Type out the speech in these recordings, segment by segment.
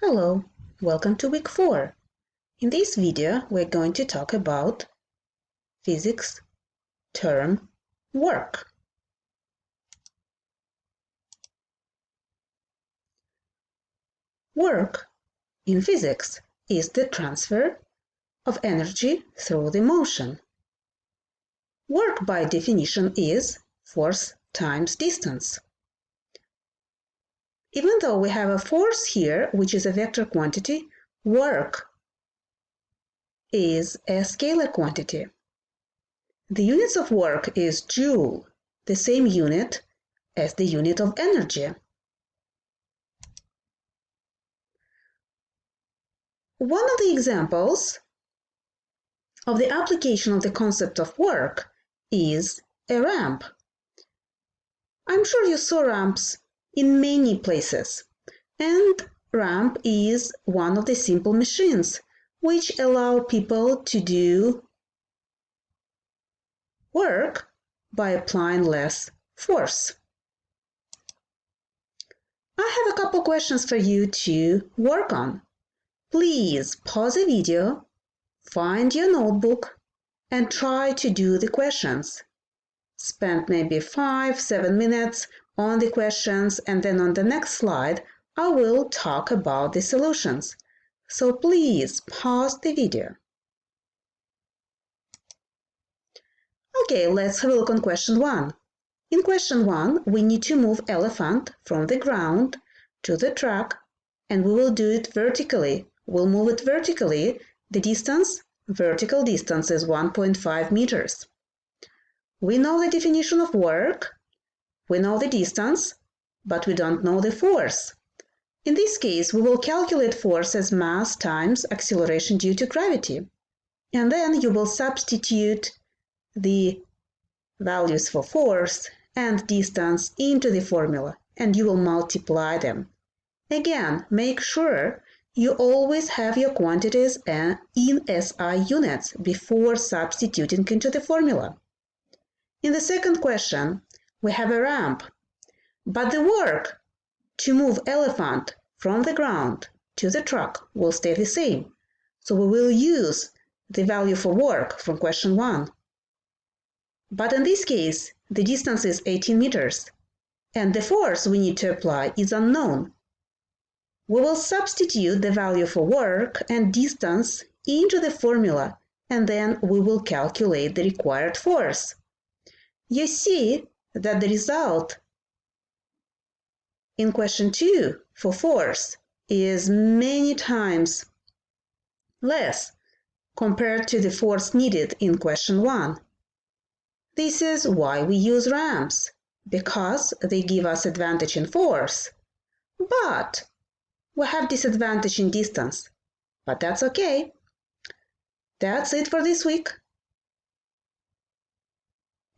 Hello, welcome to week 4. In this video, we're going to talk about physics term work. Work in physics is the transfer of energy through the motion. Work by definition is force times distance. Even though we have a force here, which is a vector quantity, work is a scalar quantity. The units of work is joule, the same unit as the unit of energy. One of the examples of the application of the concept of work is a ramp. I'm sure you saw ramps in many places. And ramp is one of the simple machines which allow people to do work by applying less force. I have a couple questions for you to work on. Please pause the video, find your notebook, and try to do the questions. Spend maybe five, seven minutes on the questions and then on the next slide I will talk about the solutions. So please pause the video. Okay, let's have a look on question 1. In question 1, we need to move elephant from the ground to the track and we will do it vertically. We'll move it vertically. The distance, vertical distance is 1.5 meters. We know the definition of work we know the distance, but we don't know the force. In this case, we will calculate force as mass times acceleration due to gravity. And then you will substitute the values for force and distance into the formula, and you will multiply them. Again, make sure you always have your quantities in SI units before substituting into the formula. In the second question, we have a ramp. But the work to move elephant from the ground to the truck will stay the same. So we will use the value for work from question 1. But in this case, the distance is 18 meters, and the force we need to apply is unknown. We will substitute the value for work and distance into the formula, and then we will calculate the required force. You see that the result in question 2 for force is many times less compared to the force needed in question 1. This is why we use ramps, because they give us advantage in force. But we have disadvantage in distance, but that's okay. That's it for this week.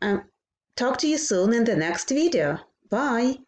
Um, Talk to you soon in the next video. Bye!